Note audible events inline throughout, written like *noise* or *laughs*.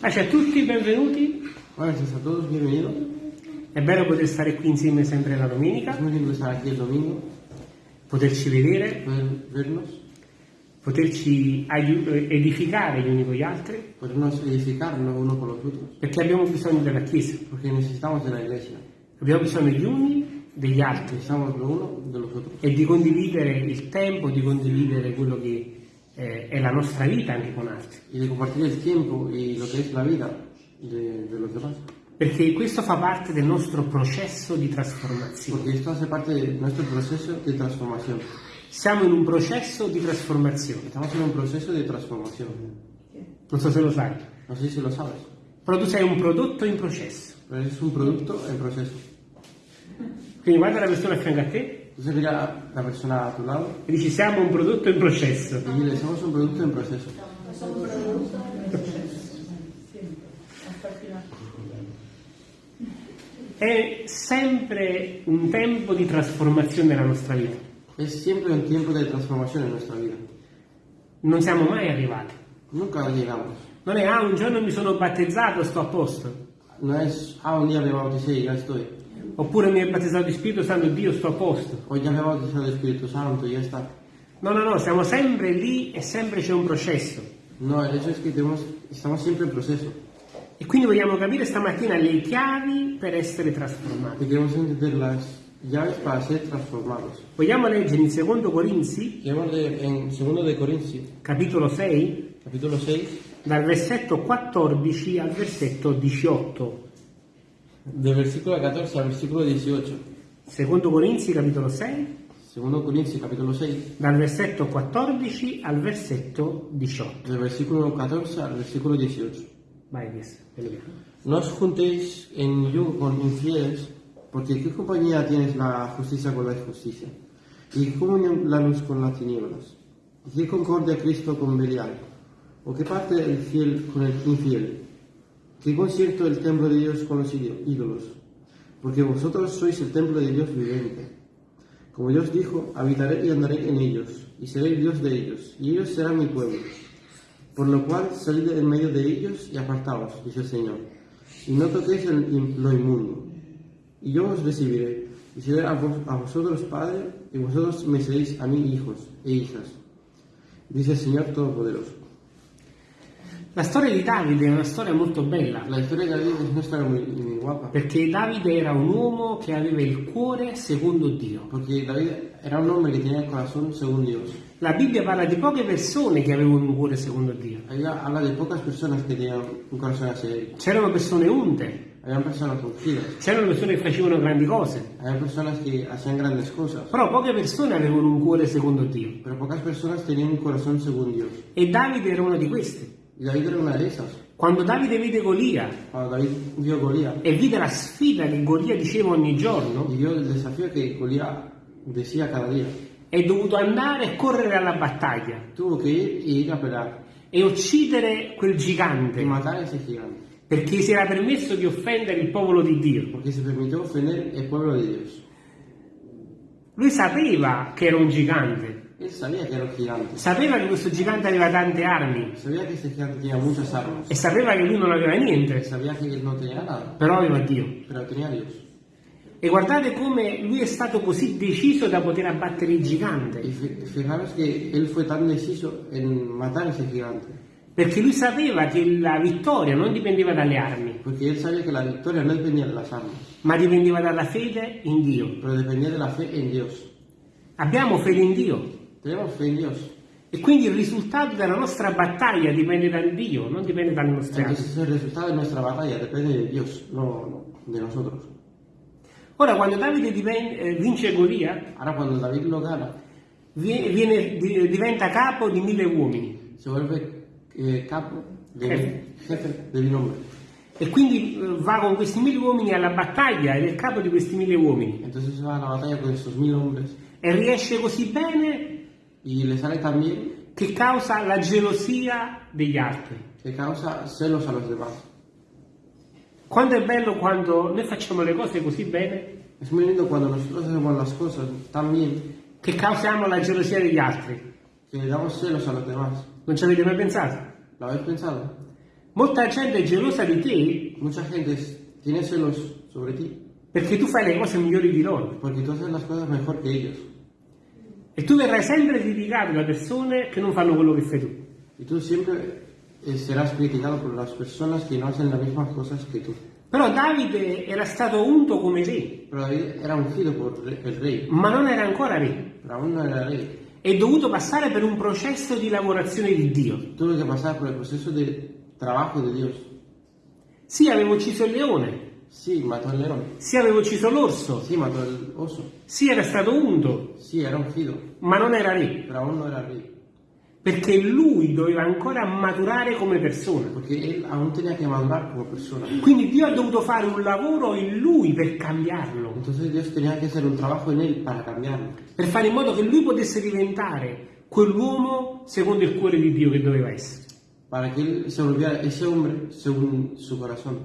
Pace a tutti, benvenuti. Gracias a todos, bienvenidos. È bello poter stare qui insieme sempre la domenica, domingo, poterci vedere, vernos, poterci aiu- edificare gli uni con gli altri, podernos edificarnos unos con los otros, perché abbiamo bisogno della Chiesa, porque necesitamos de la iglesia. abbiamo bisogno gli uni degli altri. Necesitamos lo uno e di condividere il tempo, di condividere quello che eh, è la nostra vita anche con altri. Y de compartir el tiempo y lo que es la vida de, de los demás. Perché questo fa parte del nostro processo di trasformazione. Porque esto hace parte de nuestro proceso de transformación. Siamo in un processo di trasformazione. Estamos en un proceso de transformación. Non so se lo sai, No sé si lo sabes, però tu sei un prodotto in processo. pero es un producto en proceso. Quindi guarda la persona a fianco a te Entonces mira a la persona a tu lado e dici siamo un prodotto in processo. y dile, somos un producto en proceso. È sempre un tempo di trasformazione nella nostra vita. Es siempre un tiempo de transformación en nuestra vida. Non siamo mai arrivati. Nunca llegamos. Non è ah un giorno mi sono battezzato, sto a posto. No es, ah, un día me bauticé y ya estoy. Oppure mi è battezzato di Spirito Santo, Dio, sto a posto. Ya me he bautizado el Espíritu Santo ya está. No, no, no, siamo sempre lì e sempre c'è un processo. No, el hecho es que tenemos, estamos siempre en proceso. E quindi vogliamo capire stamattina le chiavi per essere trasformati. Y queremos entender las llaves para ser transformados. Vogliamo leggere in Secondo Corinzi, Queremos leer en 2 de Corintios, capitolo 6, capítulo 6, dal versetto 14 al versetto 18. Del versículo 14 al versículo 18. Secondo Corinzi, capitolo 6, 2 Corintios, capítulo 6, dal versetto 14 al versetto 18. del versículo 14 al versículo 18. Vai, vediamo. No os juntéis en yugo con infieles, porque ¿qué compañía tienes la justicia con la injusticia? ¿Y qué comunión la luz con las tinieblas? ¿Y qué concordia Cristo con Belial? ¿O qué parte el fiel con el infiel? ¿Qué concierto el templo de Dios con los ído- ídolos? Porque vosotros sois el templo de Dios viviente. Como Dios dijo, habitaré y andaré en ellos, y seré Dios de ellos, y ellos serán mi pueblo. Por lo cual salid en medio de ellos y apartaos, dice el Señor, y no toquéis el lo inmundo. Y yo os recibiré, y seré a, a vosotros Padre, y vosotros me seréis a mí hijos e hijas, dice el Señor Todopoderoso. La storia di Davide è una storia molto bella, La historia de David es una historia muy, guapa, perché Davide era un uomo che aveva il cuore secondo Dio. porque David era un hombre que tenía el corazón según Dios. La Bibbia parla di poche persone che avevano un cuore secondo Dio. Habla de pocas personas que tenían un corazón Él. C'erano persone unte, c'erano persone che facevano grandi cose, però poche persone avevano un cuore secondo Dio. pero pocas personas tenían un corazón según Dios. E Davide era uno di questi. Y David era una de esas. Quando Davide vide Golia Cuando David vio a Golía e vide la sfida che Golia diceva ogni giorno, è dovuto andare e correre alla battaglia e uccidere quel gigante, gigante, perché si era permesso di offendere il popolo di Dio. porque se permitió ofender el pueblo de Dios. Lui sapeva che era un gigante, Él sabía que era un gigante, sapeva che questo gigante aveva tante armi. Sabía que ese gigante tenía muchas armas, e sapeva che lui non aveva niente, sabía que él no tenía nada, però aveva Dio. pero tenía a Dios. E guardate come lui è stato così deciso da poter abbattere il Y gigante, fi- fijaros que él fue tan deciso en matar a ese gigante, perché lui sapeva che la vittoria non dipendeva dalle armi, porque él sabía que la victoria no dependía de las armas, ma dipendeva dalla fede in Dio. pero dependía de la fe en Dios. Abbiamo fede in Dio Tenemos fe en Dios. e quindi il risultato della nostra battaglia dipende da Dio, non dipende dalle nostre armi. Entonces el resultado de nuestra batalla depende de Dios, no, no de nosotros. Ora, quando Davide diven- eh, vince Golia, Ahora cuando David lo gana, vie- viene- di- diventa capo di mille uomini se vuelve eh, capo de Jefe. jefe de mil hombres. e quindi eh, va con questi mille uomini alla battaglia ed è il capo di questi mille uomini Entonces va a la batalla con estos mil hombres e riesce così bene y le sale tan bien che causa la gelosia degli altri. que causa celos a los demás. Quanto è bello quando noi facciamo le cose così bene Es muy lindo cuando nosotros hacemos las cosas tan bien che causiamo la gelosia degli altri. que le damos celos a los demás. Non ci avete mai pensato? ¿Lo habéis pensado? Molta gente è gelosa di te Mucha gente es- tiene celos sobre ti perché tu fai le cose migliori di loro porque tú haces las cosas mejor que ellos. E tu verrai sempre criticato da persone che non fanno quello che fai tu. Y tú siempre eh, serás criticado por las personas que no hacen las mismas cosas que tú. Però Davide era stato unto come re, David era ungido por re- el rey, ma non era ancora re. pero aún no era rey. È dovuto passare per un processo di lavorazione di Dio. Tuve que pasar por el proceso de trabajo de Dios. Sì, avevo ucciso il leone, Sí, mató al león. sì, avevo ucciso l'orso, Sí, mató al oso. sì, era stato unto, Sí, era ungido, ma non era re, pero aún no era rey. perché lui doveva ancora maturare come persona. Él aún tenía que madurar como persona. Quindi Dio ha dovuto fare un lavoro in lui per cambiarlo, Entonces Dios tenía que hacer un trabajo en él para cambiarlo. per fare in modo che lui potesse diventare quell'uomo secondo il cuore di Dio che doveva essere. Para que él se volviera ese hombre según su corazón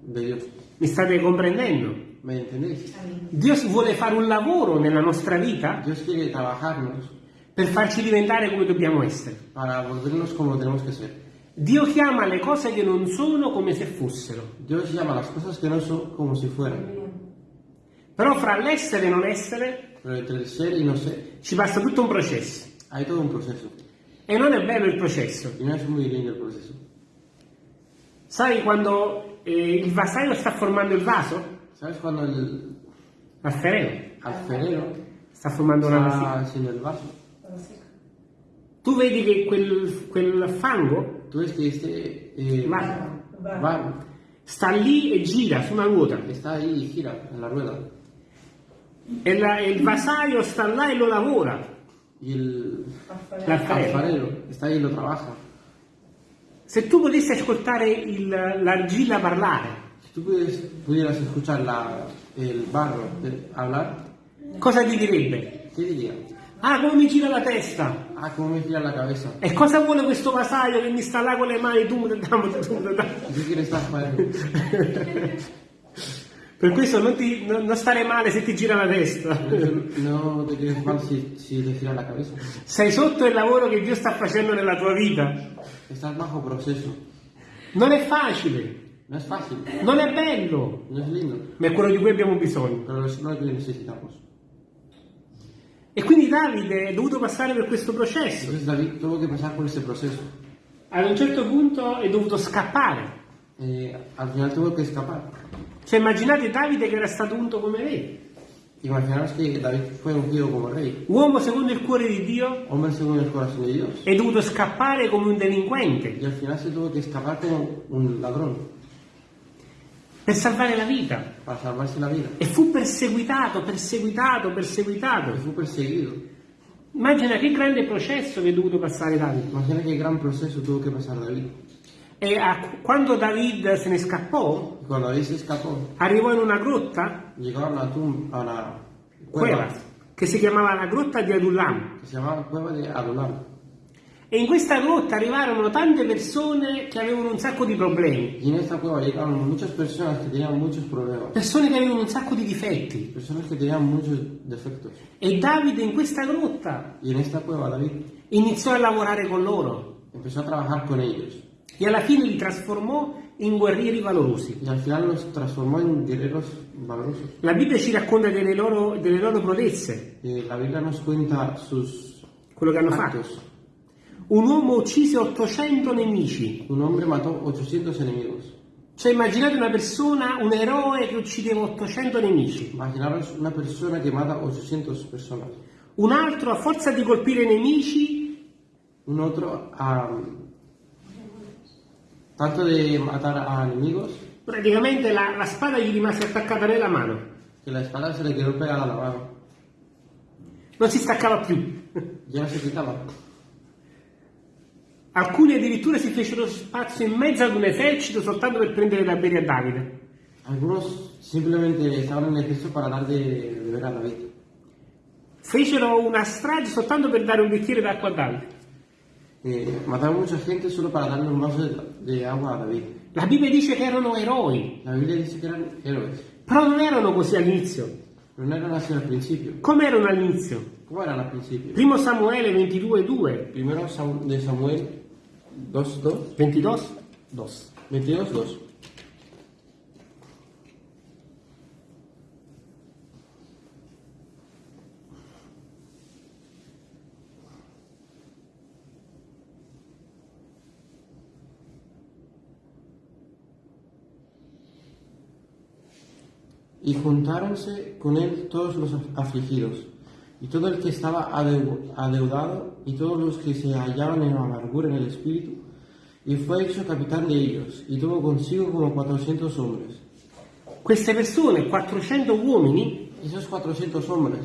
de Dios. Mi state comprendendo? ¿Me entendéis? Dio vuole fare un lavoro nella nostra vita Dios quiere trabajarnos per farci diventare come dobbiamo essere. para volvernos como tenemos que ser. Dio chiama le cose che non sono come se fossero. Dios llama las cosas que no son como si fueran. Però fra l'essere e non essere Pero entre el ser y no ser ci passa tutto un processo. hay todo un proceso. E non è bello il processo. Y no es muy lindo el proceso. Sai quando eh, il vasaio sta formando il vaso? ¿Sabes cuando el Alfereo alfarero sta formando una vasina. está haciendo el vaso? Tu vedi che quel, quel fango Tú ves que este eh, va- sta lì e gira su una ruota. está ahí y gira en la rueda. E, la- e il vasaio sta là e lo lavora. Y el L'alfarero. alfarero está ahí y lo trabaja. Se tu potessi ascoltare il- l'argilla parlare, Si tú pudieras, escuchar la- el barro de- hablar, cosa ti direbbe? ¿qué diría? Ah, come mi gira la testa! Ah, cómo me gira la cabeza. E cosa vuole questo vasaio che mi sta là con le mani? Tu, tu, tu, tu. ¿Qué quiere estar? Per questo non, ti, non- non stare male se ti gira la testa. No te quieres mal si, si te gira la cabeza. Sei sotto il lavoro che Dio sta facendo nella tua vita. Estás bajo proceso. Non è facile, No es fácil, non è bello, no es lindo, ma è quello di cui abbiamo bisogno. pero es lo que necesitamos. E quindi Davide è dovuto passare per questo processo. Entonces David tuvo que pasar por ese proceso. Ad un certo punto è dovuto scappare. Eh, al final tuvo que escapar. Cioè immaginate Davide che era stato unto come re, Imaginaos que David fue ungido como rey, uomo secondo il cuore di Dio, hombre según el corazón de Dios. è dovuto scappare come un delinquente Y al final se tuvo que escapar como un ladrón per salvare la vita. para salvarse la vida. E fu perseguitato, perseguitato, perseguitato. Y fue perseguido. Immagina che grande processo che è dovuto passare Davide. Imagina qué gran proceso tuvo que pasar David. E a- quando David se ne scappò, escapó, arrivò in una grotta, a una tumba, a una cueva cueva, che si chiamava la grotta di Adullam. que se llamaba Cueva de Adulam. E in questa grotta arrivarono tante persone che avevano un sacco di problemi, Y en esta cueva llegaron muchas personas que tenían muchos problemas, persone che avevano un sacco di difetti. personas que tenían muchos defectos. E Davide in questa grotta Y en esta cueva David iniziò a lavorare con loro empezó a trabajar con ellos. e alla fine li trasformò in guerrieri valorosi. Y al final los transformó en guerreros valorosos. La Bibbia ci racconta delle loro, delle loro prodezze, Eh, la Biblia nos cuenta sus quello che hanno fatto. Un uomo uccise 800 nemici. Un hombre mató 800 enemigos. Cioè immaginate una persona, un eroe che uccideva 800 nemici. Imaginaros una persona que mata 800 personas. Un altro a forza di colpire nemici Un otro, a, tanto de matar a enemigos, praticamente la, la spada gli rimase attaccata nella mano. que la espada se le quedó pegada a la mano. Non si staccava più. Ya se quitaba. Alcuni addirittura si fecero spazio in mezzo ad un esercito soltanto per prendere da bere a Davide. Alcuni semplicemente stavano en ejercicio per dar da bere a Davide. Fecero una strage soltanto per dare un bicchiere d'acqua a Davide. Eh, mataron mucha gente solo para darle un vaso de, de a David. La Bibbia dice che erano eroi. La Bibbia dice che erano eroi. Però non erano così all'inizio. Non erano così al principio. Come erano all'inizio? Come erano al principio? Primo Samuele 22,2. Primo Samuele 2, 2. 22, 2. 22, 2. Y juntáronse con él todos los afligidos y todo el que estaba adeu- adeudado, y todos los que se hallaban en amargura en el espíritu, y fue hecho capitán de ellos, y tuvo consigo como cuatrocientos hombres. Queste persone, 400 uomini, esos cuatrocientos hombres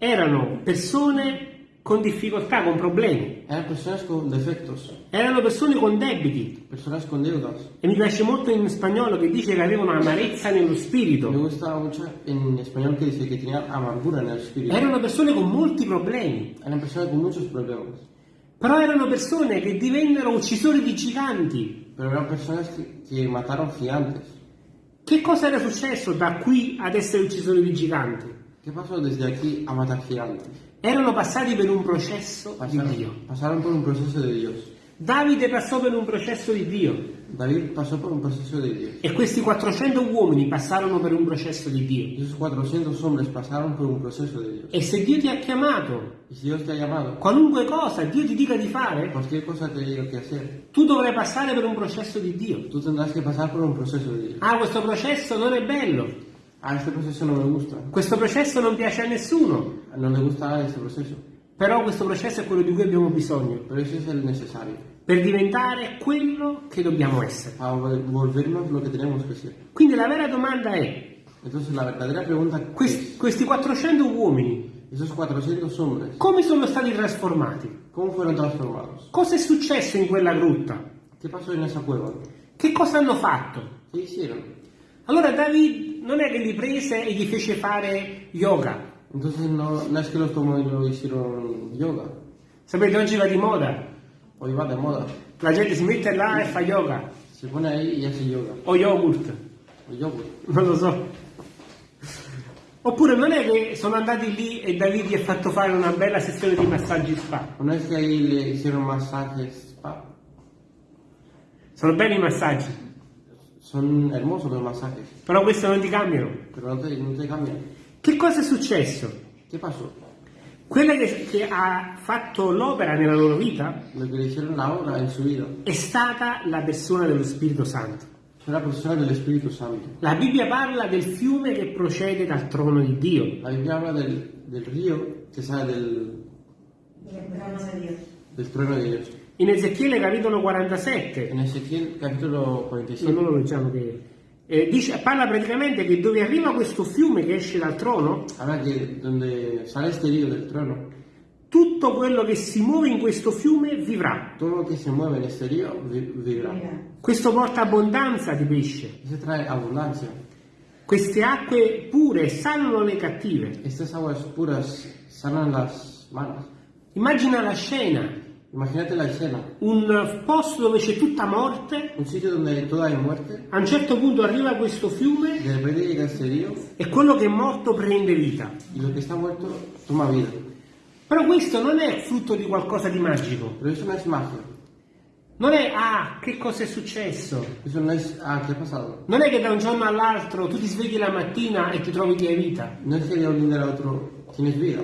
erano persone con difficoltà, con problemi, eran personas con defectos, erano persone con debiti. personas con deudas. E mi piace molto in spagnolo che dice che avevano amarezza nello Me spirito. gusta mucho en español que dice que tenían amargura en el espíritu. Erano persone con molti problemi, Eran personas con muchos problemas, però erano persone che divennero uccisori di giganti. pero eran personas que, que mataron gigantes. Che cosa era successo da qui ad essere uccisori di giganti? ¿Qué pasó desde aquí a matar gigantes? Erano passati per un processo di Pasaron, Dio. pasaron por un proceso de Dios. Davide passò per un processo di Dio David pasó por un proceso de Dios. e questi 400 uomini passarono per un processo di Dio. Esos 400 hombres pasaron por un proceso de Dios. E se Dio ti ha chiamato, ha llamado, qualunque cosa Dio ti dica di fare, tu dovrai passare per un processo di Dio. tú tendrás pasar por un proceso de Dios. Ah, questo processo non è bello, Ah, este proceso no me gusta. questo processo non piace a nessuno, No le gusta este proceso. però questo processo è quello di cui abbiamo bisogno Pero ese es el necesario. per diventare quello che dobbiamo essere. Para vol- volvernos lo que tenemos que ser. Quindi la vera domanda è, Entonces la verdadera pregunta questi, es, questi 400 uomini esos 400 hombres, come sono stati trasformati? ¿cómo fueron transformados? Cosa è successo in quella grutta? ¿Qué pasó en esa cueva? Che cosa hanno fatto? ¿Qué hicieron? Allora David non è che li prese e gli fece fare yoga. Entonces no, no es que los tomó y lo hicieron yoga. Sapete, oggi va di moda. Hoy va de moda. La gente si mette là e fa yoga. Se pone ahí y hace yoga. O yogurt. O yogur. Non lo so. Oppure non è che sono andati lì e David gli ha fatto fare una bella sessione di massaggi spa. Una vez que ahí le hicieron masajes spa. Sono belli i massaggi, Son hermosos los masajes, però questo non ti cambiano. pero no te, no te cambian. Che cosa è successo? ¿Qué pasó? Quella che, che ha fatto l'opera nella loro vita è stata la persona dello Spirito Santo. fue la. La Bibbia parla del fiume che procede dal trono di Dio. La Biblia habla del, del río que sale del, del trono de Dios. In Ezechiele capitolo 47, En Ezequiel capítulo se 47 non lo leggiamo che eh, dice, parla praticamente che dove arriva questo fiume che esce dal trono, habla que donde sale este río del trono, tutto quello che si muove in questo fiume vivrà. todo lo que se mueve en este río vi- vivirá. Mira, Questo porta abbondanza di pesce. Ese trae abundancia. Queste acque pure sanano le cattive. Estas aguas puras sanan las manos. Immagina la scena, Imagínate la escena. un posto dove c'è tutta morte, Un sitio donde todo hay muerte, a un certo punto arriva questo fiume e quello che è morto prende vita. y lo que está muerto toma vida. Però questo non è frutto di qualcosa di magico. Pero eso no es magia. Non è, ah, che cosa è successo? Eso no es, ah, ¿qué ha pasado? Non è che da un giorno all'altro tu ti svegli la mattina e ti trovi che hai vita. No es que de un día al otro tienes vida.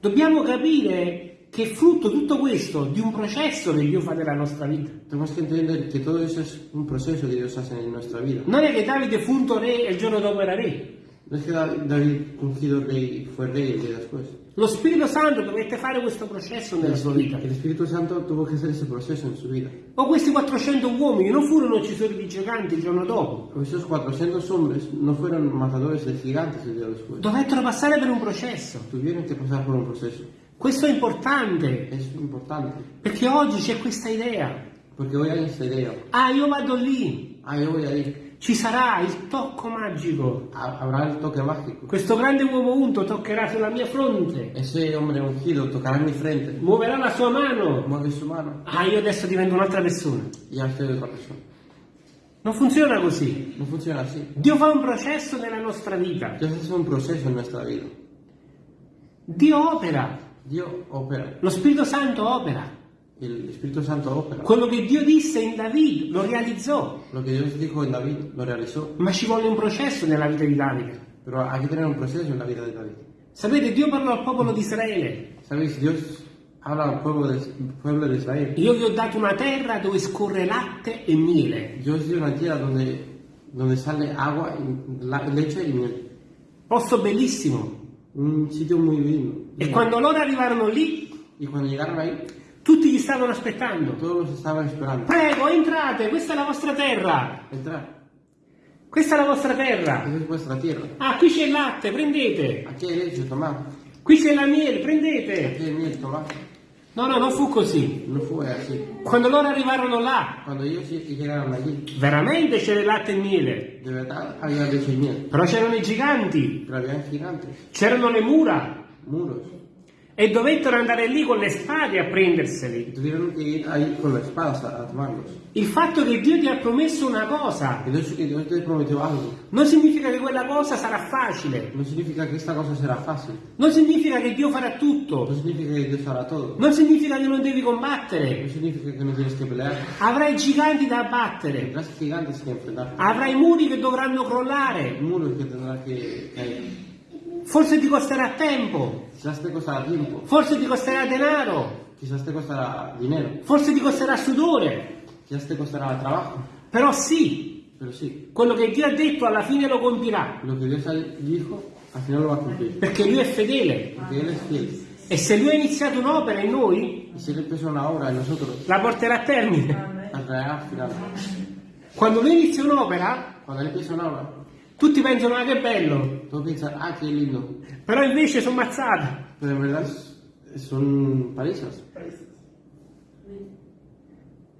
Dobbiamo capire che è frutto tutto questo di un processo che Dio fa nella nostra vita. Tenemos que entender que todo eso es un proceso que Dios hace en nuestra vida. Non è che Davide fu unto re e il giorno dopo era re. No es que Da- David ungido rey fue rey el día después. Lo Spirito Santo dovette fare questo processo nella sua vita. El Espíritu Santo tuvo que hacer ese proceso en su vida. O questi 400 uomini non furono uccisori di giganti il giorno dopo. Esos 400 hombres no fueron matadores de gigantes el día después. Dovettero passare per un processo. Tuvieron que pasar por un proceso. Questo è importante Es importante. perché oggi c'è questa idea. Porque hoy hay esta idea. Ah, io vado lì, Ah, yo voy ahí. ci sarà il tocco magico. Habrá el toque mágico. Questo grande uomo unto toccherà sulla mia fronte, Ese hombre ungido tocará mi frente. muoverà la sua mano. Mueve su mano. Ah, io adesso divento un'altra persona. Ya estoy otra persona. Non funziona così. No funciona así. Dio fa un processo nella nostra vita. Dios hace un proceso en nuestra vida. Dio opera. Dios opera. Lo Spirito Santo opera. el Espíritu Santo opera. Quello che Dio disse in David lo realizzò, Lo que Dios dijo en David lo realizó, ma ci volle un processo nella vita di Davide. pero hay que tener un proceso en la vida de David. Sapete, Dio parlò al popolo di Israele. ¿Sabéis? Dios habla al pueblo de, pueblo de Israel. Io vi ho dato una terra dove scorre latte e miele. Yo os di una tierra donde, donde sale la- leche y miel. Posto bellissimo. Un sitio muy lindo. E quando loro arrivarono lì, Y cuando llegaron ahí, tutti gli stavano aspettando. todos los estaban esperando. Prego, entrate, questa è la vostra terra. Entrar. Questa è la vostra terra. Esa es vuestra tierra. Ah, qui c'è il latte, prendete. Aquí hay leche, tomad. Qui c'è la miele, prendete. Aquí hay miel, tomad. No, no, non fu così. No fue así. Quando loro arrivarono là, ellos ll- llegaron allí, veramente c'era il latte e miele. de verdad había leche y miel. Però c'erano i giganti, c'erano le mura. muros. E dovettero andare lì con le spade a prenderseli. Con las espadas a, tomarlos. Il fatto che Dio ti ha promesso una cosa non significa che quella cosa sarà facile. No significa que esta cosa será fácil. Non significa che Dio farà tutto. significa que Dios hará todo. Non significa che non devi combattere. significa que no tienes que pelear. Avrai giganti da abbattere. Avrai muri che dovranno crollare. Muros que tendrás que caer. Forse ti costerà tempo. Quizás te costará tiempo. Forse ti costerà denaro. Quizás te costará dinero. Forse ti costerà sudore. Quizás te costará trabajo. Però sì, Pero sí, quello che Dio ha detto alla fine lo compirà. lo que Dios dijo, al final lo va a cumplir. Perché Lui è fedele. Porque Él es fiel. E se Lui ha iniziato un'opera in noi, Y si Él empezó una obra en nosotros, la porterà a termine. La traerá al final. Quando Lui inizia un'opera, Tutti pensano, ah che bello. todos piensan, ah, qué lindo. Però invece sono mazzate. Pero en verdad son palizas.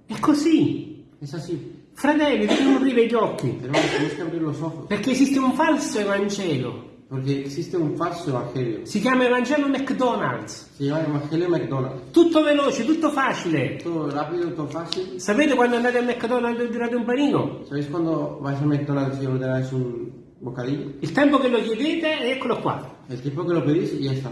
È così. Es así. Fratelli, dobbiamo aprire gli occhi. Hermanos, tenemos que abrir los ojos. Perché esiste un falso Evangelo. Porque existe un falso evangelio. Si chiama Evangelo McDonald's. Se llama Evangelio McDonald's. Tutto veloce, tutto facile. Todo rápido, todo fácil. Sapete quando andate al McDonald's e ordinate un panino? ¿Sabéis cuando vais a McDonald's y ordenáis un bocadillo? Il tempo che lo chiedete, eccolo qua. El tiempo que lo y ya está.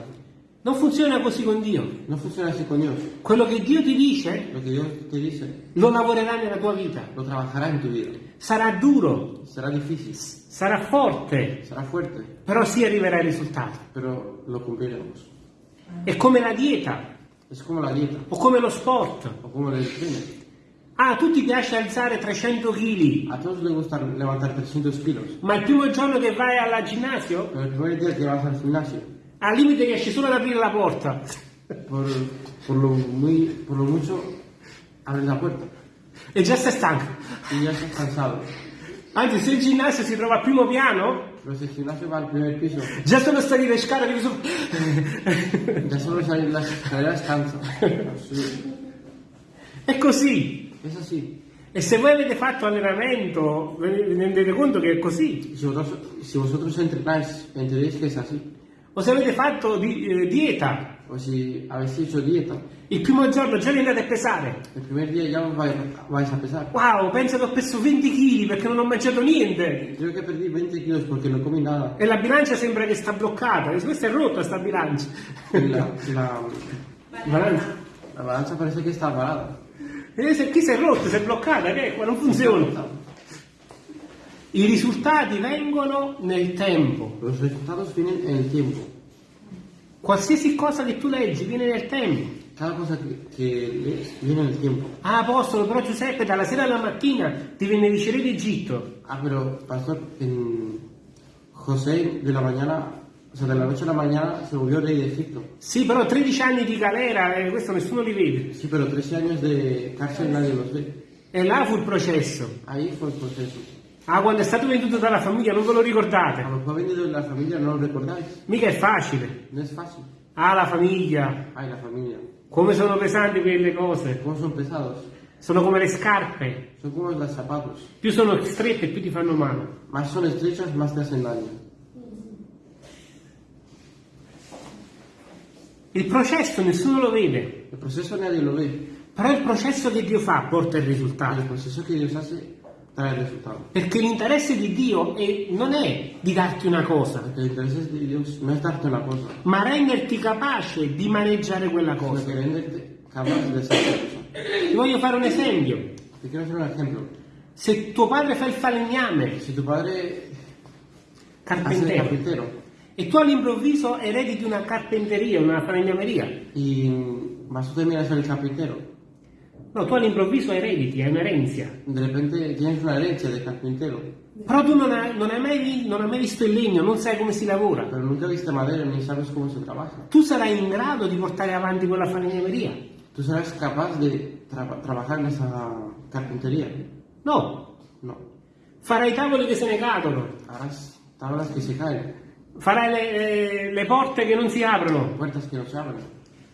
Non funziona così con Dio. No funciona así con Dios. Quello che Dio ti dice Lo Dios te dice, lo lavorerà nella tua vita. lo trabajará en tu vida. Sarà duro, Será difícil, sarà forte, será fuerte, però si arriverà ai risultati. pero lo cumpliremos. È come la dieta Es como la dieta o come lo sport. o como el tren. Ah, a tutti piace alzare 300 kg, A todos les gusta levantar 300 kilos, ma il primo giorno che vai al ginnasio, pero el primer día que vas al gimnasio, al limite riesci solo ad aprire la porta. por, por, lo, muy, por lo mucho, abres la puerta E già sei stanco. y ya estás cansado. Anzi, se il ginnasio si trova al primo piano, Pero si el gimnasio va al primer piso, già solo stare le scale devi su... ya solo salir las escaleras cansa. Sí, È così. Es así. E se voi avete fatto allenamento, vi rendete conto che è così. Si vosotros, si vosotros entrenáis, entenderéis que es así. O se avete fatto di- eh, dieta, si habéis hecho dieta, il primo giorno già vi andate a pesare. primer día ya os vais, vais a pesar. Wow, penso che ho perso 20 kg perché non ho mangiato niente. Creo que perdí 20 kilos porque no comí nada. E la bilancia sembra che sta bloccata. Questa è rotta sta bilancia. La, la, Bilancia. la balanza parece que está parada. E se qui si è rotta, si è bloccata, che è qua, non funziona. I risultati vengono nel tempo. Los resultados vienen en el tiempo. Qualsiasi cosa che tu leggi viene nel tempo. Cada cosa lees viene en el tiempo. Ah, apostolo, però Giuseppe dalla sera alla mattina divenne vice re d'Egitto. Ah, pero pastor, en José de la mañana, o sea, de la noche a la mañana se volvió rey de Egipto. Sì, però 13 anni di galera, eh, questo nessuno li vede. Sí, pero 13 años de cárcel nadie los ve. E là fu il processo. Ahí fue el proceso. Ah, quando è stato venduto dalla famiglia, non ve lo ricordate? lo que ha venido de la familia no lo recordáis. Mica è facile. No es fácil. Ah, la famiglia. Ay, la familia. Come sono pesanti quelle cose. ¿Cómo son pesados? Sono come le scarpe. Son como los zapatos. Più sono strette, più ti fanno male. Más son estrechas, más te hacen daño. Il processo nessuno lo vede, El proceso nadie lo ve. però il processo che Dio fa porta il risultato. proceso que Dios hace trae el resultado. Perché l'interesse di Dio è- non è di darti una cosa, una cosa, ma renderti capace di maneggiare quella cosa. Ti voglio fare un esempio. Te quiero hacer un ejemplo. Se tuo padre fa il falegname, Si tu padre carpintero, carpintero e tu all'improvviso erediti una carpenteria, una falegnameria, y vas tú también a ser el carpintero, no, tu all'improvviso erediti, è un'erenzia. de repente tienes una herencia de carpintero, Però tu non hai, non hai mai, non hai mai visto il legno, non sai come si lavora. pero nunca viste madera ni sabes cómo se trabaja. Tu sarai in grado di portare avanti quella falegnameria? ¿Tú serás capaz de tra- trabajar en esa carpintería? No. No. Farai tavoli che se ne cadono, Harás tablas que se caen, farai le, le- le porte che non si aprono. puertas que no se abren.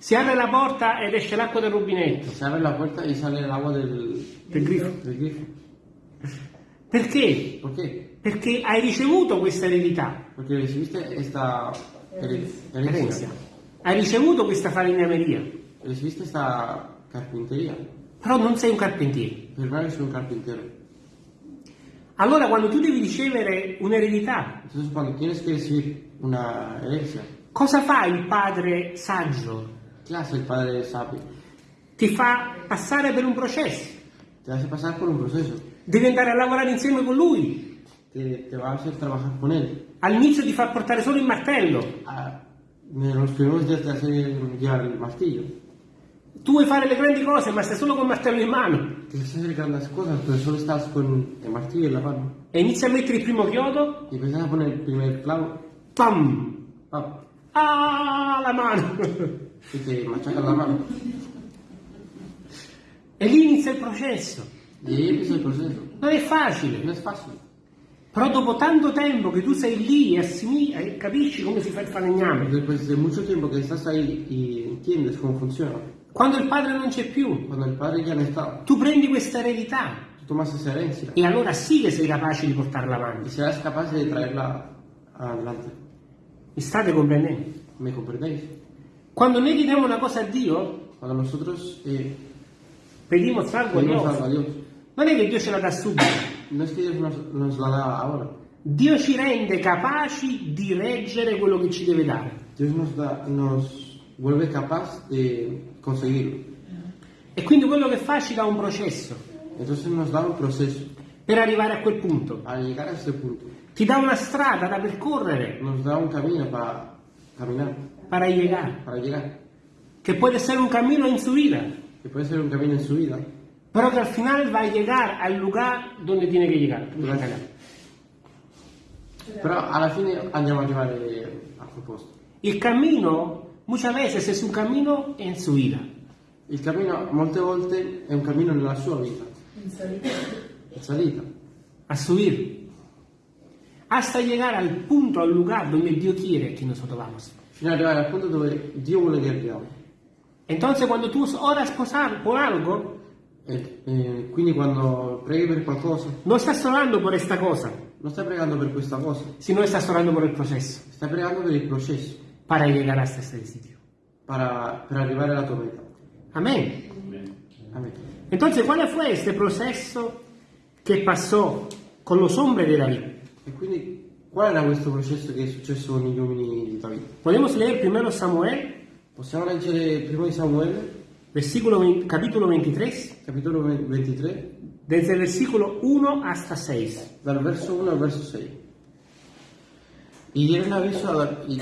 Si apre la porta ed esce l'acqua del rubinetto, Se abre la puerta y sale el agua del, del grifo. del grifo. Perché? ¿Por qué? Perché hai ricevuto questa eredità, Porque recibiste esta here- herencia. herencia, Hai ricevuto questa falegnameria, recibiste esta carpintería, però non sei un carpentiere. pero no eres un carpintero. Allora quando tu devi ricevere un'eredità, Entonces cuando tienes que recibir una herencia, cosa fa il padre saggio? ¿Qué hace el padre sabio? Ti fa passare per un processo, Te hace pasar por un proceso, devi andare a lavorare insieme con lui. te, te va a hacer trabajar con él. All'inizio ti fa portare solo il martello, Ah, los primeros días te hace llevar el martillo. tu vuoi fare le grandi cose ma stai solo con il martello in mano Quieres hacer grandes cosas, pero solo estás con el martillo en la mano. e inizi a mettere il primo chiodo, Y empiezas a poner el primer clavo, pam! ¡pam! Ah, la mano! *laughs* te machacan la mano. e lì inizia il processo. Non è facile, però dopo tanto tempo che tu sei lì e, e capisci come si fa il falegname, Después de mucho tiempo que estás ahí y entiendes cómo funciona, quando il padre non c'è più, cuando el padre ya no está, tu prendi questa eredità e allora sì che sei capace di portarla avanti. serás capaz de traerla adelante. Mi state comprendendo? ¿Me comprendéis? Quando noi chiediamo una cosa a Dio, Cuando nosotros eh, pedimos algo a pedimos a Dio, Dios, non è che Dio ce la dà subito. no es que Dios nos, nos la da ahora. Dio ci rende capaci di reggere quello che ci deve dare. Dios nos, da, nos vuelve capaz de conseguirlo. E quindi quello che fa ci dà un processo Entonces nos da un proceso per arrivare a quel punto. para llegar a ese punto. Ti dà una strada da percorrere Nos da un camino para caminar, para llegar, para llegar. que puede ser un camino en su vida, Que puede ser un camino en su vida, pero que al final va a llegar al lugar donde tiene que llegar. pero alla fine andiamo a arrivare a quel posto. Il cammino muchas veces es un camino en su vida. Il cammino molte volte è un cammino nella sua vita, In solito. in salita, a subir, hasta llegar al punto, al lugar donde Dios quiere que nosotros vamos. Fino ad arrivare al punto dove Dio vuole che arriviamo. Entonces, cuando tú oras por al- por algo, E, e quindi quando preghi per qualcosa, no estás orando por esta cosa, non stai pregando per questa cosa, sino estás orando por el proceso stai pregando per il processo, para llegar hasta este sitio. para- per arrivare alla tua meta. Amén. Amen. Entonces, ¿cuál fue este proceso que pasó con los hombres de David? E quindi qual era questo processo che è successo con gli uomini di Davide? Podemos leer primero Samuel, Possiamo leggere il primo di Samuele, versículo 20 capítulo 23, capitolo 23, desde el versículo 1 hasta 6. dal verso 1 al verso 6. Y dieron aviso a David.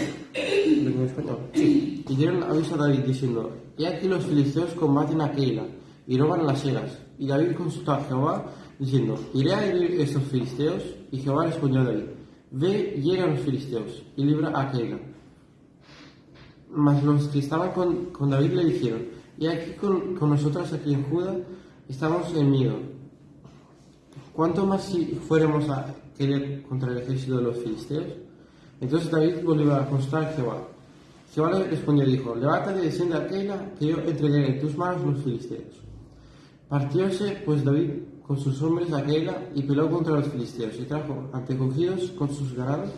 Sí. Y dieron aviso a David diciendo, He aquí los filisteos combaten a Keila y roban las eras. Y David consultó a Jehová diciendo, ¿iré a herir estos filisteos? Y Jehová respondió a David, Ve, llega a los filisteos y libra a Keila. Mas los que estaban con, con David le dijeron, y aquí con, con nosotros aquí en Judá estamos en miedo. ¿Cuánto más si fuéramos a querer contra el ejército de los filisteos? Entonces David volvió a consultar a Jehová. Jehová le respondió y dijo, levántate y desciende a Keila, que yo entregaré en tus manos los filisteos. Partióse pues David con sus hombres a Keila y peleó contra los filisteos y trajo antecogidos con sus ganados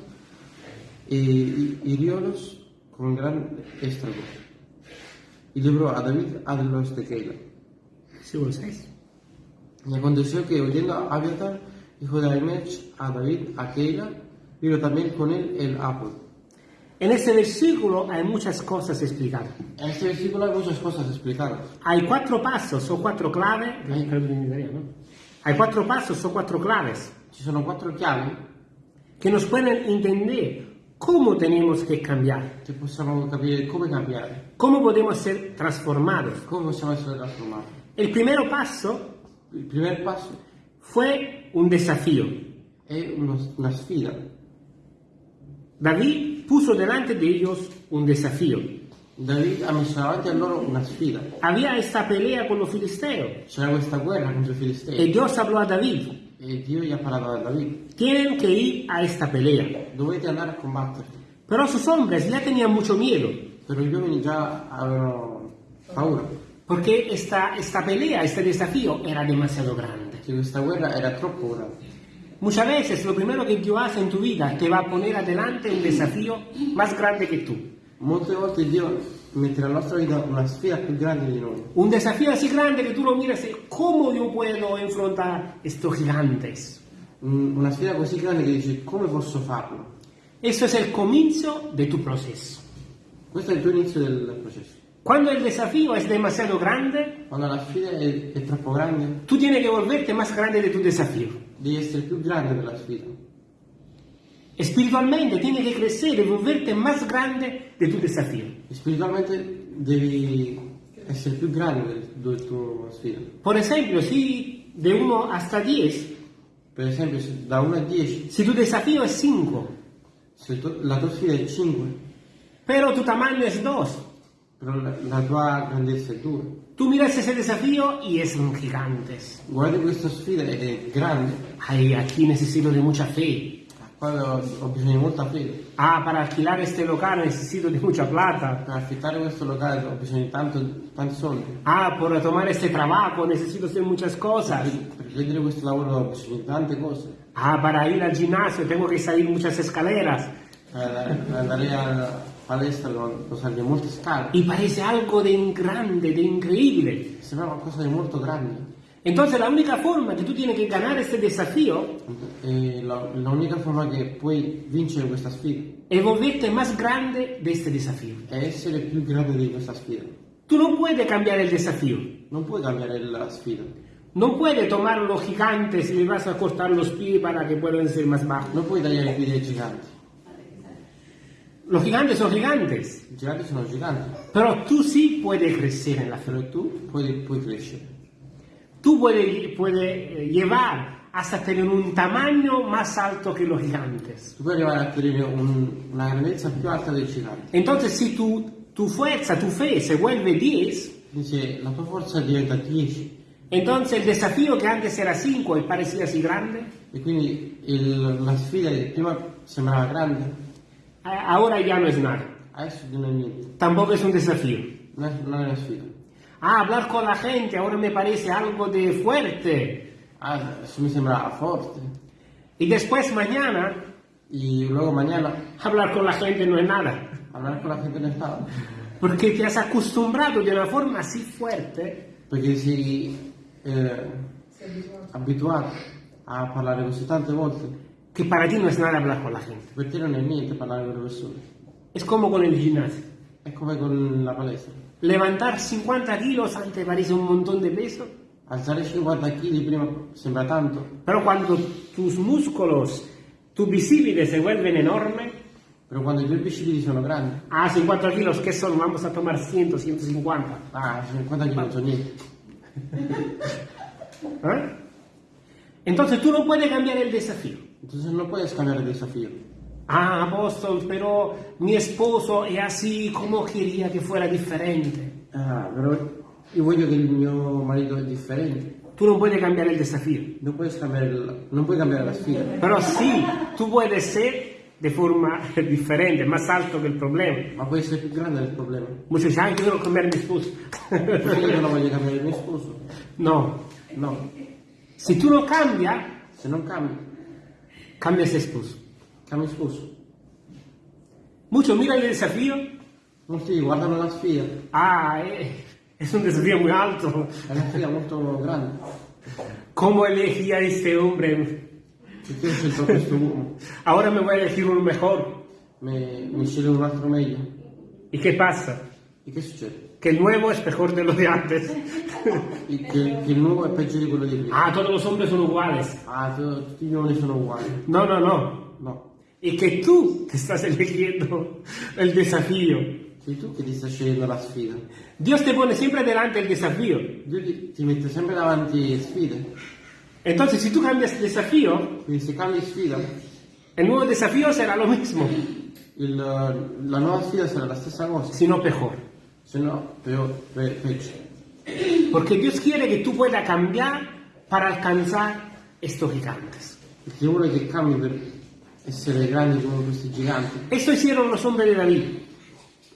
e y hiriólos con gran estrago. Y libró a David a los de Keila. Versículo 6. Y aconteció que oyendo a Abiatar, hijo de Aimech, a David, a Keila, vino también con él el Apod. En este versículo hay muchas cosas explicadas. En este versículo hay muchas cosas explicadas. Hay cuatro pasos o cuatro claves. Ay, perdón, en italiano. Hay cuatro pasos o cuatro claves Ci sono quattro chiavi que nos pueden entender cómo tenemos que cambiar, che possiamo capire come cambiare, cómo podemos ser transformados. come possiamo essere trasformati. El primer paso Il primo passo fue un desafío. è uno- una sfida. David puso delante de ellos un desafío. David ha messo davanti a loro una sfida. Había esta pelea con los filisteos C'era questa guerra contro i y filistei Dios habló a David. e Dio gli ha parlato a David. Tienen que ir a esta pelea. Dovete andare a combattere. Pero sus hombres ya tenían mucho miedo, Però gli uomini già avevano paura, porque esta, esta pelea, este desafío era demasiado grande. che questa guerra era troppo grande. Muchas veces lo primero que Dios hace en tu vida te va a poner adelante un desafío más grande que tú. Molte volte Dio mette nella nostra vita una sfida più grande di noi. Un desafío así grande que tú lo miras y cómo yo puedo enfrentar estos gigantes. Un- Una sfida così grande che dici come posso farlo? Eso es el comienzo de tu proceso. Questo è il tuo inizio del processo. Cuando el desafío es demasiado grande, Quando la sfida è, è troppo grande, tú tienes que volverte más grande de tu desafío. Devi essere più grande della sfida. Espiritualmente tienes que crecer y volverte más grande de tu desafío. E spiritualmente devi essere più grande del, del tuo sfida. Por ejemplo, si de 1 hasta 10, Per esempio, se da 1 a 10, si tu desafío es 5, se tu- la tua sfida è 5, pero tu tamaño es 2, però la, la tua grandezza è 2. Tú miras ese desafío y es un gigantes. Guardi questa sfida ed è grande. Ay, aquí necesito de mucha fe. Qua ho, ho bisogno di molta fede. Ah, para alquilar este local necesito de mucha plata. Per affittare questo locale ho bisogno di tanto, tanti soldi. Ah, por tomar este trabajo necesito hacer muchas cosas. Per prendere questo lavoro ho bisogno di tante cose. Ah, para ir al gimnasio tengo que salir muchas escaleras. Per andare Y parece algo de grande, de increíble. Sembra qualcosa di molto grande. Entonces la única forma que tú tienes que ganar este desafío E la- l'unica forma che puoi vincere questa sfida es volverte más grande de este desafío. è essere più grande di questa sfida. Tú no puedes cambiar el desafío. Non puoi cambiare la sfida. No puedes tomar los gigantes y le vas a cortar los pies para que puedan ser más bajos. Non puoi tagliare i piedi ai giganti. Los gigantes son gigantes. I giganti sono giganti, Pero tú sí puedes crecer en la fe. tu puoi, puoi crescere. Tú puedes, puedes eh, llevar hasta tener un tamaño más alto que los gigantes. Tu puoi arrivare a ottenere un- una grandezza più alta dei giganti. Entonces, si tu, tu fuerza, tu fe se vuelve 10, Quindi se la tua forza diventa 10 entonces el desafío que antes era 5 y parecía así grande, e quindi il- la sfida che prima sembrava grande, ahora ya no es nada. Tampoco es un desafío. Non è una sfida. Ah, hablar con la gente ahora me parece algo de fuerte. Ah, adesso mi sembra forte. Y después mañana, E luego mañana hablar con la gente no es nada. hablar con la gente non stava. Porque te has acostumbrado de una forma así fuerte Perché sei eh, abituato a parlare così tante volte. Que para ti no es nada hablar con la gente. Per te non è niente parlare con le persone. Es como con el gimnasio. È come con la palestra. Levantar 50 kilos antes parece un montón de peso, Alzare 50 kg prima sembra tanto, pero cuando tus músculos, tus visibles se vuelven enormes, però quando i tuoi bicipiti sono grandi, ah, 50 kilos, ¿qué son? Vamos a tomar 100, 150. ah, 50 kg non sono niente. ¿eh? Entonces tú no puedes cambiar el desafío. Entonces non puoi cambiare il desafio. Ah, apóstol, pero mi esposo es así, como quería que fuera diferente? Ah, però io voglio che il mio marito è differente. Tú no puedes cambiar el desafío. Non puoi cambiare, il- non puoi cambiare la sfida. Pero sí, tú puedes ser de forma *laughs* diferente, más alto que el problema. Ma puoi essere più grande del problema. Muchos dicen, ay, yo quiero cambiar mi esposo. Io non voglio cambiare il mio sposo. *laughs* no, No, si tú no cambias, se non cambi, cambia ese esposo. cambi sposo. Muchos miran el desafío, Molti guardano la sfida, ah, eh, es un desafío muy alto. è una sfida molto grande. ¿Cómo elegí a este hombre? Ahora me voy a elegir uno mejor. me, me un altro meglio. ¿Y qué pasa? E che succede? Que el nuevo es mejor de lo de antes. *laughs* Che, che il nuovo è peggio di quello di prima. ah, todos los hombres son iguales. Ah, tu- tutti gli uomini sono uguali. No, no, no. No. Y que tú te estás eligiendo el desafío. Sei tu che ti stai scegliendo la sfida. Dios te pone siempre delante el desafío. Dio ti, ti mette sempre davanti sfide. Entonces, si tú cambias desafío, Quindi se cambi sfida, el nuevo desafío será lo mismo, il- la nuova sfida sarà la stessa cosa. Se no, peor, pe- peggio. Porque Dios quiere que tú puedas cambiar para alcanzar estos gigantes. Perché vuole che cambi per essere grandi come questi giganti. Esto hicieron los hombres de David.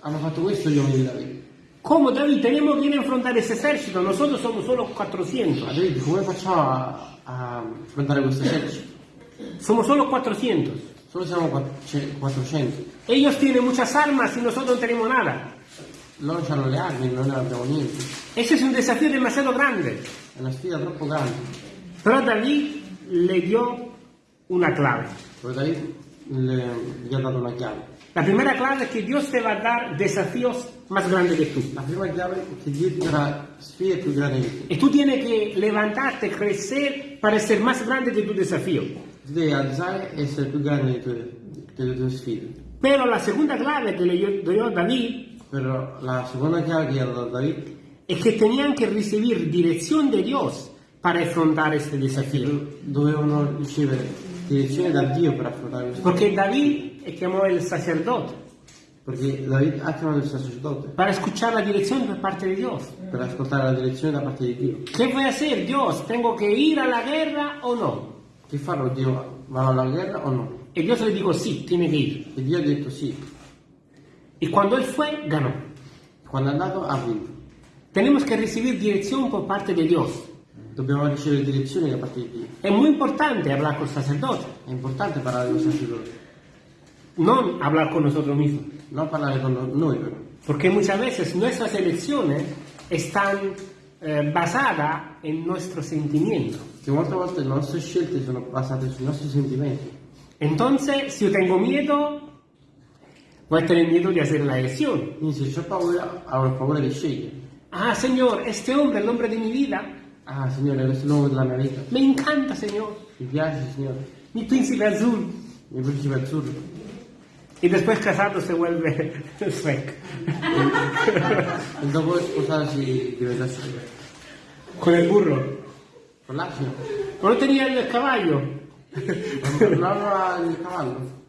Hanno fatto questo gli uomini di Davide. Como David, tenemos que ir a enfrentar ese ejército, nosotros somos solo Ma 400. Davide, come facciamo a, a affrontare questo esercito? Somos solo 400. Solo siamo quatt- ce- 400. Ellos tienen muchas armas y nosotros no tenemos nada. Loro hanno le armi, noi non abbiamo niente. Ese es un desafío demasiado grande. È una sfida troppo grande. Pero David le dio una clave. Però Davide le- ha dato una chiave. La primera clave es que Dios te va a dar desafíos más grandes que tú. La prima chiave è che Dio ti darà sfide più grandi di te. Y tú tienes que levantarte, crecer para ser más grande que tu desafío. Devi alzare e essere più grande delle tue, delle tue sfide. Pero la segunda clave que le dio David Però la seconda chiave che gli ha dato Davide es que tenían que recibir dirección de Dios para afrontar este desafío. dovevano ricevere direzione da Dio per affrontare questo. Porque David llamó el sacerdote Perché Davide ha chiamato il sacerdote para escuchar la dirección por parte de Dios. per ascoltare la direzione da parte di Dio. ¿Qué voy a hacer, Dios? ¿Tengo que ir a la guerra o no? Che farò Dio? Vado alla guerra o no? Y Dios le dijo, sí, tiene que ir. E Dio ha detto sì. Y cuando él fue, ganó. Quando è andato ha vinto. Tenemos que recibir dirección por parte de Dios. Dobbiamo ricevere direzioni da parte di Dio. Es muy importante hablar con el sacerdote, È importante parlare con il sacerdote, no hablar con nosotros mismos. non parlare con noi però. Porque muchas veces nuestras elecciones están eh, basadas en nuestros sentimientos. Che molte volte le nostre scelte sono basate sui nostri sentimenti. Entonces, si yo tengo miedo, voy a tener miedo de hacer la elección. Ho paura, avrò paura di scegliere. Ah, Señor, este hombre, el hombre de mi vida, Ah, Signore, questo è l'uomo della mia vita. me encanta, Señor. Mi piace, Signore. Mi príncipe azul. Il principe azzurro. Y después casado se vuelve. E dopo sposarsi diventa scelta. Con el burro. Con l'asino. No tenía el caballo. Non aveva il cavallo.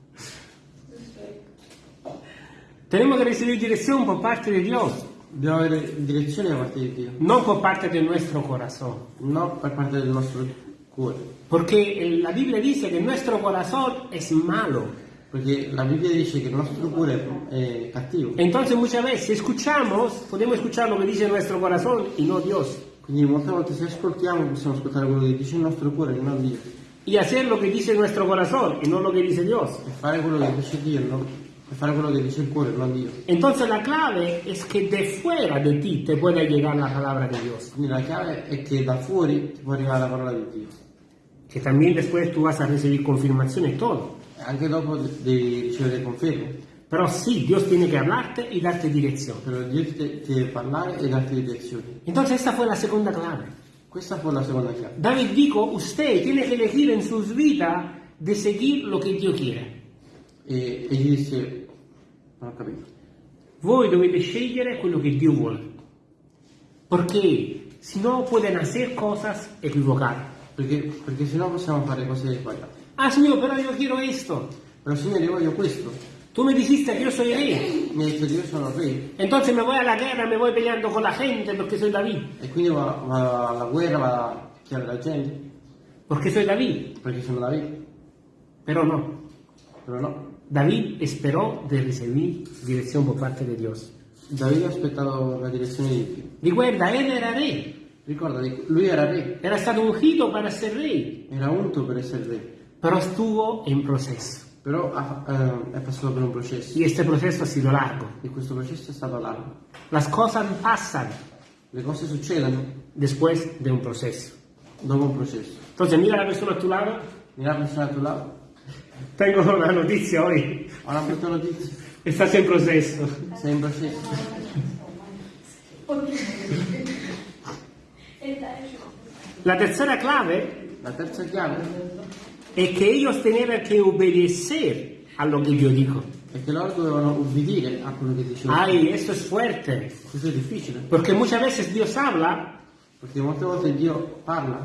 Tenemos que recibir dirección por parte de Dios, Dobbiamo avere direzione da parte di Dio, no por parte de nuestro corazón. non per parte del nostro cuore. Porque eh, la Biblia dice que nuestro corazón es malo. Perché la Bibbia dice che il nostro cuore è cattivo. Entonces muchas veces escuchamos, podemos escuchar lo que dice nuestro corazón y no Dios. Quindi molte volte se ascoltiamo possiamo ascoltare quello che dice il nostro cuore e non Dio. Y hacer lo que dice nuestro corazón y no lo que dice Dios. E fare quello che dice Dio, no? E fare quello che dice il cuore, non Dio. Entonces la clave es que de fuera de ti te pueda llegar la palabra de Dios. Quindi la chiave è che da fuori ti può arrivare la parola di Dio. Que también después tú vas a recibir confirmación y todo. E anche dopo de- devi ricevere conferme. Pero sí, Dios tiene que hablarte y darte dirección. Però Dio ti deve parlare e darti direzioni. Entonces esta fue la segunda clave. Questa fu la seconda chiave. David dijo, usted tiene que elegir en sus vidas de seguir lo que Dios quiere. E, e gli disse, non ho capito. Voi dovete scegliere quello che Dio vuole. Perché se no pueden hacer cosas equivocadas. Perché, perché sennò possiamo fare cose sbagliate. Ah, Señor, pero yo quiero esto. Però Signore, io voglio questo. Tú me dijiste que yo soy rey. Mi hai detto che io sono re. Entonces me voy a la guerra, me voy peleando con la gente porque soy David. E quindi vado, vado alla guerra, vado a picchiare la gente. Porque soy David. Perché sono Davide. Pero no. Però no. David esperó de recibir dirección por parte de Dios. Davide ha aspettato la direzione di Dio. Recuerda, él era rey. Ricorda, lui era re. Era stato ungido para ser rey. Era unto per essere re. Pero estuvo en proceso. Però ha- eh, è passato per un processo. Y este proceso ha sido largo. E questo processo è stato largo. Las cosas pasan Le cose succedono después de un proceso. dopo un processo. Entonces mira la persona a tu lado Mira la persona a tuo lato Tengo una notizia oggi, Ho una brutta notizia. estás en proceso. Sei in processo. La tercera clave La terza chiave es que ellos tenían que obedecer a lo que yo digo. è che loro dovevano ubbidire a quello che dicevo. Ay, esto es fuerte, Questo è difficile, porque muchas veces Dios habla, perché molte volte Dio parla.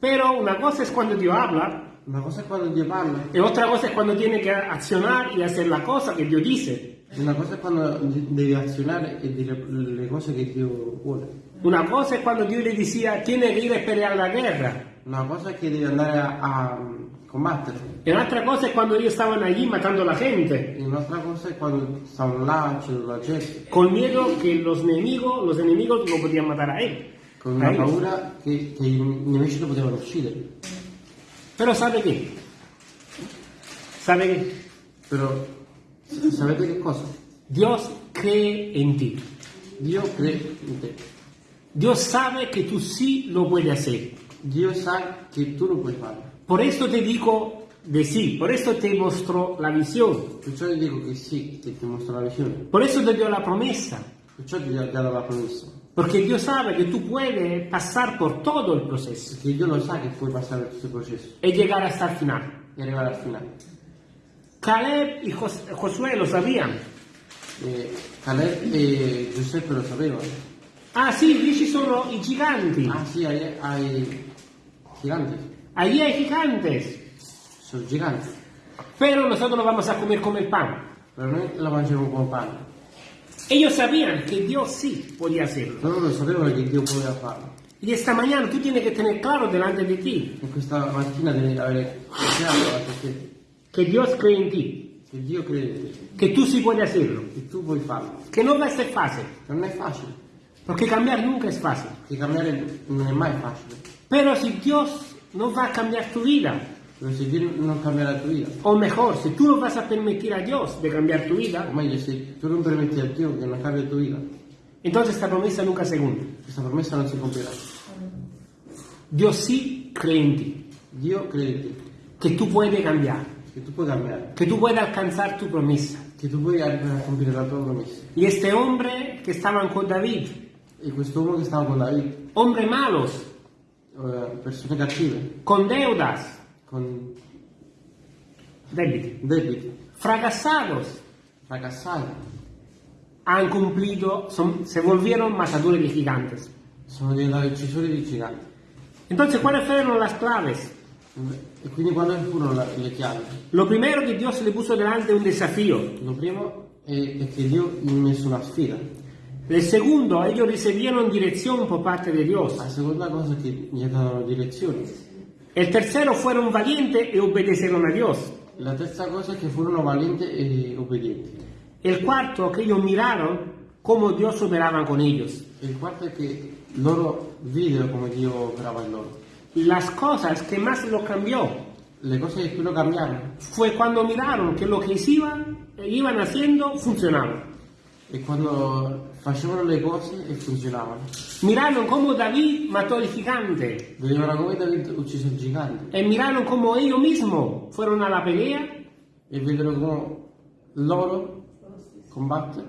pero una cosa es cuando Dios habla Una cosa è quando Dio parla, y otra cosa es cuando tiene que accionar y hacer la cosa que Dios dice. e una cosa è quando devi azionare e dire le cose che Dio vuole. Una cosa es cuando Dios le decía, tiene que ir a pelear la guerra. Una cosa è che devi andare a, a combattere. Y otra cosa es cuando ellos estaban allí matando a la gente, E un'altra cosa è quando stavano là, la gente, con miedo que los enemigos, los enemigos lo podían matar a él. con a una ellos. paura che, che i nemici lo potevano uccidere. Pero ¿sabe qué? ¿Sabe qué? Però sapete che cosa? Dios cree en ti. Dio crede in te. Dios sabe que tú sí lo puedes hacer. Dio sa che tu lo puoi fare. Por eso te digo de sí, por eso te mostró la visión, Perciò ti dico che sì, che ti mostra la visione. por eso te dio la promesa, Perciò ti ha dato la promessa. Porque Dios sabe que tú puedes pasar por todo el proceso Perché Dio lo sa che puoi passare tutto il processo y llegar hasta el final. e arrivare al finale. Caleb y Jos- Josué lo sabían. E Caleb e Giuseppe lo sapevano. Ah, sí, lì ci sono i giganti. Ah sì, hai, hai giganti. Allí hay gigantes. Sono giganti. Pero nosotros lo vamos a comer come el pan. Però noi la mangiamo con pane. Ellos sabían que Dios sí podía hacerlo. Loro lo sapevano che Dio poteva farlo. Y esta mañana tú tienes que tener claro delante de ti E questa mattina devi avere chiaro davanti a te que Dios cree en ti, che Dio crede in te, que tú sí puedes hacerlo, che tu puoi farlo. que no va a ser fácil, Non è facile, porque cambiar nunca es fácil. perché cambiare non è mai facile. Pero si Dios no va a cambiar tu vida, Però se Dio non cambia la tua vita, o mejor, si tú no vas a permitir a Dios de cambiar tu o vida, meglio se tu non permetti a Dio che non cambia la tua vita, entonces esta promesa nunca se cumple. questa promessa non si compierà. Dios sí cree en ti, Dio crede in te, que tú puedes cambiar, che tu puoi cambiare, que tú puedes alcanzar tu promesa. che tu puoi arrivare a compiere la tua promessa. Y este hombre que estaban con David, E quest'uomo che stava con David, hombres malos, eh, persone cattive, con deudas, con debiti, debiti, fracasados, fracassati, han cumplido, son- se volvieron matadores de gigantes. sono diventati uccisori di giganti. Entonces, ¿cuáles fueron las claves? E quindi quando furono la- le chiavi? Lo primero que Dios le puso delante un desafío. Lo primo è, è che Dio gli ha messo una sfida. El segundo, ellos recibieron dirección por parte de Dios. La seconda cosa è che gli ha dato direzione. El tercero, fueron valientes y obedecieron a Dios. La terza cosa è che furono valenti e obbedienti. El cuarto, que ellos miraron cómo Dios operaba con ellos. E il quarto è che loro videro come Dio operava in loro. Las cosas que más lo cambió cose che più lo cambiarono fue cuando miraron que lo que iban, iban haciendo funcionaba. e quando facevano le cose e funzionavano. Miraron cómo David mató al gigante. Vedevano come David ucciso il gigante. Y miraron cómo ellos mismos fueron a la pelea, e vedono come loro combattere,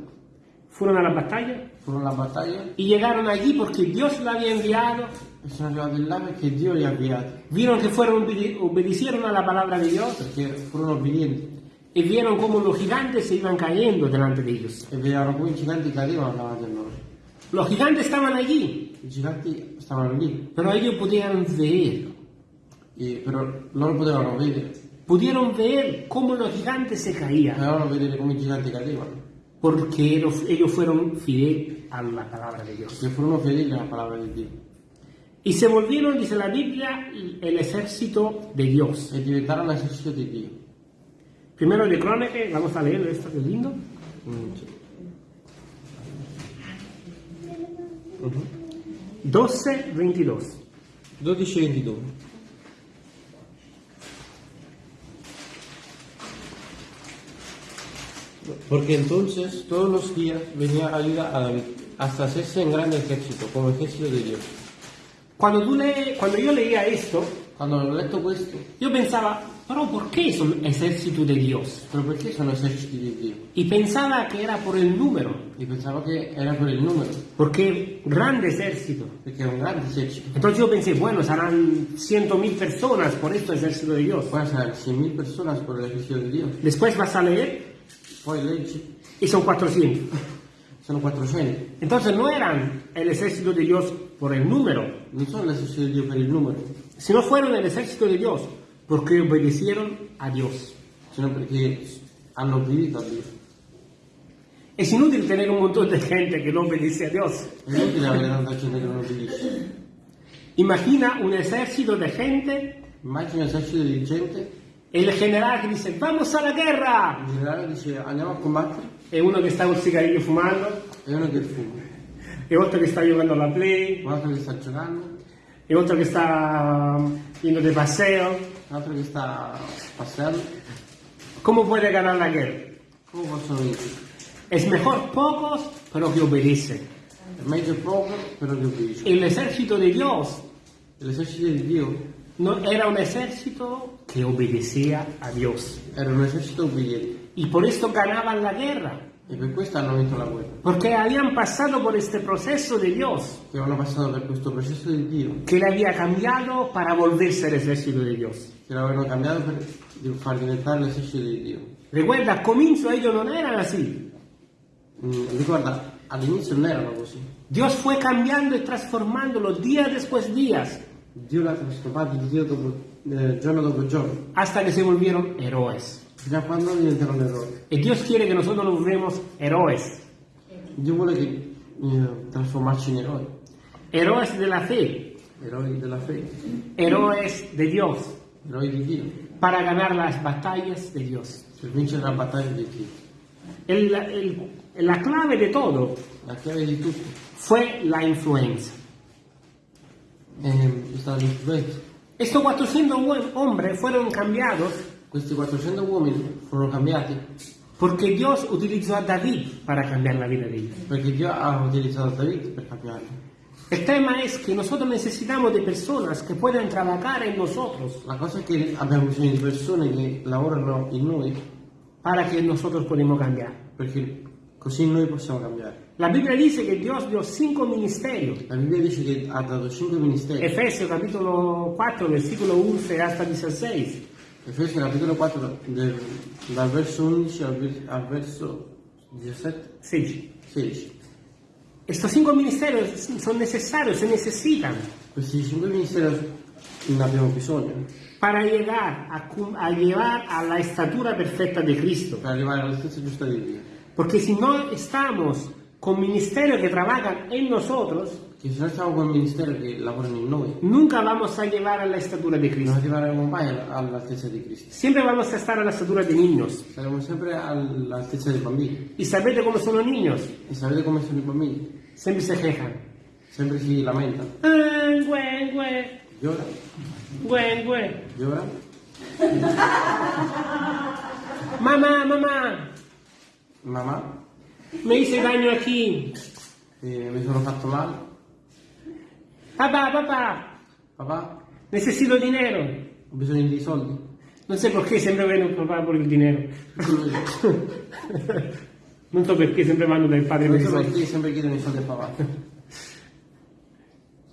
fueron a la batalla furono alla battaglia. Y llegaron allí porque Dios la había enviado. e sono arrivati là perché Dio li ha inviati, Vieron que fueron obede- obedecieron a la palabra de Dios. Perché furono obbedienti y vieron cómo los gigantes se iban cayendo delante de ellos. e vedevano come i giganti cadevano davanti a loro. Los gigantes estaban allí, I giganti stavano lì, pero ellos podían ver, e però loro potevano vedere, pudieron ver cómo los gigantes se caían, potevano vedere come i giganti cadevano, porque ellos ellos fueron fieles a la palabra de Dios. perché furono fedeli alla parola di Dio Y se volvieron, dice la Biblia, el ejército de Dios. e diventarono l'esercito di Dio. Primero de Crónicas, vamos a leerlo, esto que es lindo. Mm, sì. 12, 22. 12 e 22. Porque entonces todos los días venía ayuda a David, hasta hacerse en grande ejército, como ejército de Dios. Cuando, tú lees- cuando yo leía esto, Quando ho letto questo, yo pensaba, pero ¿por qué son ejército de Dios? però perché sono eserciti di Dio? Y pensaba que era por el número, Io pensavo che era per il numero, porque grande ejército. perché è un grande esercito. Entonces yo pensé, bueno, serán ciento mil personas por esto ejército de Dios. Poi saranno 100.000 persone per l'esercito di Dio. Después vas a leer Poi leggi, y son 400. sono 400. Entonces no eran el ejército de Dios por el número, Non sono l'esercito di Dio per il numero, sino fueron el ejército de Dios porque obedecieron a Dios. sino perché hanno obbedito a Dio. Es inútil tener un montón de gente que no obedece a Dios. È inutile avere tanta gente che non obbedisce. Imagina un ejército de gente Immagina un esercito di gente, el general que dice, vamos a la guerra. il generale dice andiamo a combattere, E uno che sta col cigarrillo fumando, e uno che fuma, e otro che sta giocando alla play, un altro che sta giocando, e otro che sta yendo de paseo. Un altro che sta passeando. ¿Cómo puede ganar la guerra? Possono vincere? Es mejor pocos, pero que obedecen. È meglio poco, però che obbedisce. El ejército de Dios L'esercito di Dio no, era un ejército que obedecía a Dios. era un esercito obbediente Y por esto ganaban la guerra. E per questo hanno vinto la guerra. Porque habían pasado por este proceso de Dios Che hanno passato per questo processo di Dio, que le había cambiado para volverse el ejército de Dios. che l'avevano cambiato per far diventare l'esercito di Dio. Recuerda, al comienzo ellos no eran así. Mm, ricorda, all'inizio non erano così. Dios fue cambiando y transformándolos día después días Dio l'ha trasformato di Dio dopo, eh, giorno dopo giorno, hasta que se volvieron héroes. Quando diventarono eroi. Y Dios quiere que nosotros nos volvemos héroes. Dio vuole che eh, trasformarci in eroi, Héroes de la fe, eroi della fede, héroes de Dios, eroi di Dio, para ganar las batallas de Dios. per vincere la battaglia di Dio. El- el- la clave de todo La chiave di tutto fue la stata l'influenza. Estos 400 hom- hombres fueron cambiados Questi 400 uomini furono cambiati porque Dios utilizó a David para cambiar la vida de ellos. perché Dio ha utilizzato David per cambiarli. El tema es que nosotros necesitamos de personas que puedan trabajar en nosotros La cosa è che abbiamo bisogno di persone che lavorano in noi para que nosotros podamos cambiar. perché così noi possiamo cambiare. La Biblia dice que Dios dio cinco ministerios. La Bibbia dice che ha dato 5 ministeri. Efesios capítulo 4, versículo 11 hasta 16. Efesio capitolo 4 del- dal verso 11 al, al verso 17, Sí. 16. Estos cinco ministerios son necesarios, se necesitan Questi 5 ministeri ne abbiamo bisogno para llegar a, cum- a llevar a la estatura perfecta de Cristo. per arrivare all'altezza giusta di Dio. Porque si no estamos con ministerios que trabajan en nosotros, Che se noi stiamo con il ministero che lavorano in noi, nunca vamos a llegar a la estatura de Cristo. arriveremo mai all'altezza di Cristo. Siempre vamos a estar a la estatura de niños. Saremo sempre all'altezza dei bambini. ¿Y sabete cómo son los niños? E sapete come sono i bambini? Siempre se quejan. Sempre si lamentano. Ah, güey, güey, Llorano, güey, güey. llorano. *laughs* Mamá, mamá, Mamma, me hice daño aquí. eh, mi sono fatto male. Papá, papá, Papà, necesito dinero. ho bisogno di soldi. No sé por qué siempre ven el papá por el dinero. *laughs* Non so perché sempre vanno dal padre per Non i so soldi. perché sempre chiedono i soldi a papà.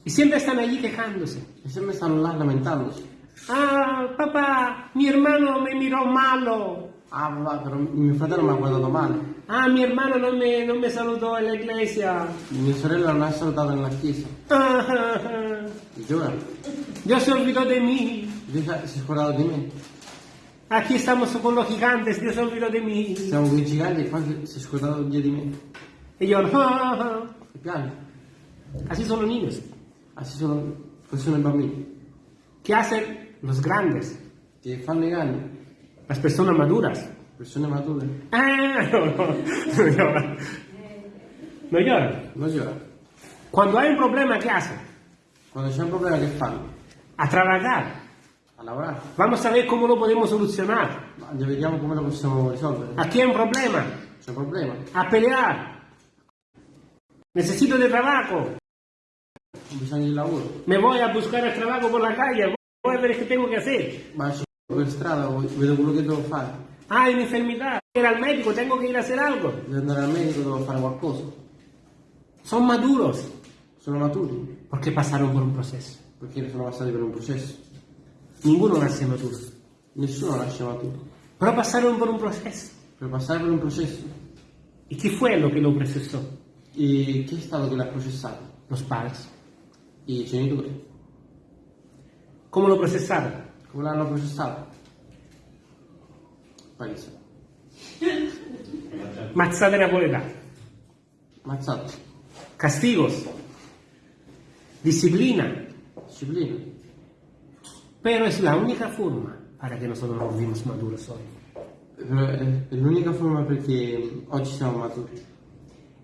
Y siempre están allí quejándose. E sempre stanno là lamentandosi. Ah, papá, mi hermano me miró malo. Ah papà, però mio fratello mi ha guardato male. Ah, mi hermano no me, no me saludó en la iglesia. Mia sorella non ha salutato nella chiesa. Ah, ah, ah. E Llora. Dios se olvidó de mí. Dio si è scordato di me. Aquí estamos con los gigantes, Dios se olvidó de mí. Siamo con i giganti e qua si è scordato via di me. Y yo, ah, ah, ah. E piange. así son los niños. Así sono, così sono i bambini. ¿Qué hacen los grandes? Che fanno i. Las personas maduras. Persone mature. Ah, no, no, no lloran. No. Cuando hay un problema, ¿qué hacen? Quando c'è un problema che fanno? A trabajar. A lavorare. Vamos a ver cómo lo podemos solucionar. Ma vediamo come lo possiamo risolvere. Aquí hay un problema. C'è un problema. A pelear. Necesito de trabajo. Bisogno di lavoro. Me voy a buscar el trabajo por la calle. voy a ver qué tengo que hacer. Ma per strada, vedo quello che devo fare. Ah, una enfermedad. Ir al médico, tengo que ir a hacer algo. Devo andare al medico, devo fare qualcosa. Son maduros Sono maturi, porque pasaron por un proceso. perché sono passati per un processo. Ninguno nace maduro. Nessuno nasce maturo. Pero pasaron por un proceso. Per passare per un processo. ¿Y qué fue lo que lo procesó? E chi è stato che l'ha processato? Los padres. I genitori. ¿Cómo lo procesaron? Come l'hanno processato? Paese. Mazzate napoletane. Mazzato. Castigos. Disciplina. Disciplina. Pero es la única forma para que nosotros nos vivamos maduros hoy. Però è è l'unica forma perché oggi siamo maturi.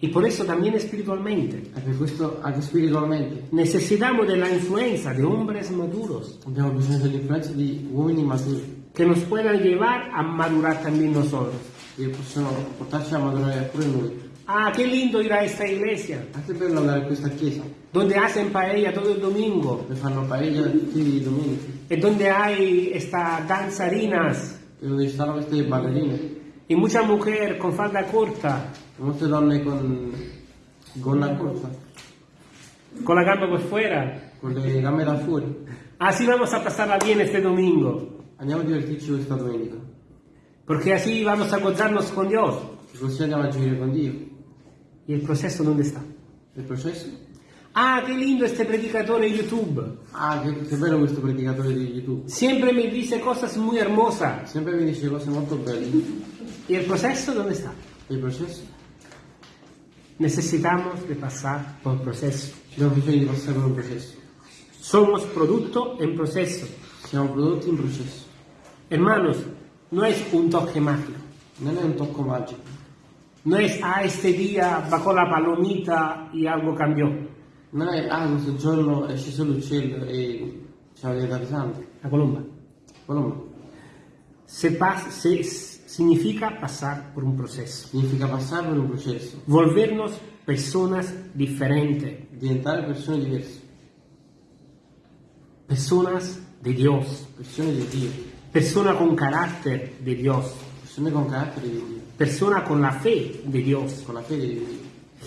Y por eso también espiritualmente E per questo anche spiritualmente necesitamos de la influencia de hombres maduros abbiamo bisogno dell'influenza di uomini maturi que nos puedan llevar a madurar también nosotros. che possono portarci a maturare pure noi. Ah, qué lindo ir a esta iglesia, Anche bello andare in questa chiesa, donde hacen paella todo el domingo, dove fanno paella tutti i domenici, es donde hay esta danzarinas e dove ci stanno queste ballerine, y mucha mujer con falda corta, e molte donne con gonna corta, con la gamba por fuera. con le gambe da fuori. Así vamos a pasarla bien este domingo, Andiamo a divertirci questa domenica, porque así vamos a encontrarnos con Dios. e così andiamo a gioire con Dio. ¿Y el proceso dónde está? Il processo? Ah, qué lindo este predicador en YouTube. Ah, che, che bello questo predicatore di YouTube. Siempre me dice cosas muy hermosas. Sempre mi dice cose molto belle. ¿Y el proceso dónde está? E il processo? Necesitamos de pasar por proceso. Abbiamo bisogno di passare per un processo. Somos producto en proceso. Siamo prodotti in processo. Hermanos, no es un toque mágico. Non è un tocco magico. No es, ah, este día bajó la palomita y algo cambió. Non è, ah, questo giorno è sceso l'uccello e diventati santi. La colomba. Quello Se pas- se- significa pasar por un proceso. significa passare per un processo, Volvernos personas diferentes. diventare persone diverse, Personas de Dios. persone di Dio, Persona con carácter de Dios. persone con carattere di Dio, Persona con la fe de Dios. con la fede di Dio,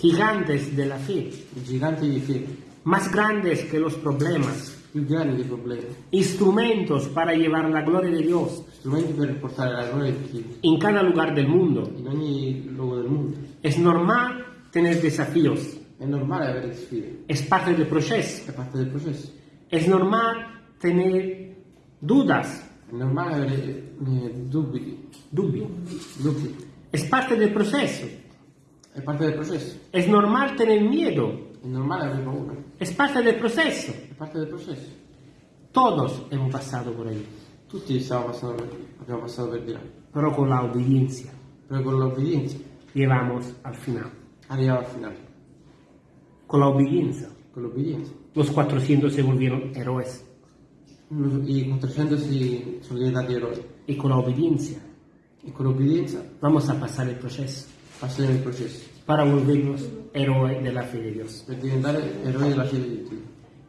Gigantes de la fe. i giganti di fede, Más grandes que los problemas. dei problemi, Instrumentos para llevar la gloria de Dios strumenti per portare la gloria di Dio en cada lugar del mundo. in ogni luogo del mondo. Es normal tener desafíos. È normale avere sfide, Es parte del proceso. è parte del processo. Es normal tener dudas. È normale avere eh, dubbi, Dubbi. dubbi, Es parte del proceso. è parte del processo. Es normal tener miedo. È normale avere paura, Es parte del proceso. è parte del processo. Todos hemos pasado por ahí. Tutti stiamo passando per, abbiamo passato per di là, Pero con la obediencia però con l'obbedienza llegamos al final. arriviamo al finale. Con la obediencia Con l'obbedienza. los 400 se volvieron héroes. I 400 si sono diventati eroi Y con la obediencia e con l'obbedienza vamos a pasar el proceso passiamo il processo para volvernos héroes de la fe de Dios. per diventare eroi della fede di Dio.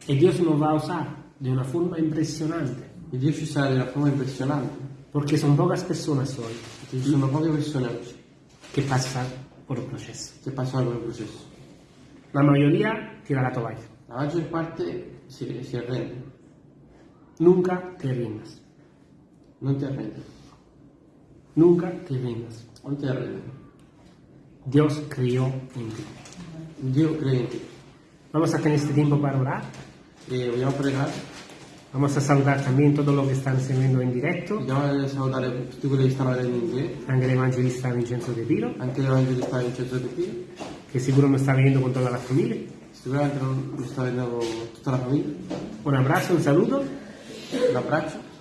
Y Dios nos va a usar de una forma impresionante, E Dio ci sarà di una forma impressionante, porque son pocas personas hoy perché ci sono poche persone oggi que pasan por el proceso. che passano per il processo. La mayoría tira la toalla. La maggior parte si, si arrende, Nunca te rindas. non ti arrendi, Nunca te rindas. non ti arrendi. Dios creyó en ti. Dio crede in te. Vamos a tener este tiempo para orar. E vogliamo pregare, Vamos a saludar también todos los que están siguiendo en directo. vogliamo salutare tutti quelli che stanno vedendo in diretta, Ángel Evangelista Vincenzo de Piro, anche l'evangelista Vincenzo De Pio, que seguro me está viendo con toda la familia. sicuramente non sta vedendo tutta la famiglia. Un abrazo, un saludo Un abbraccio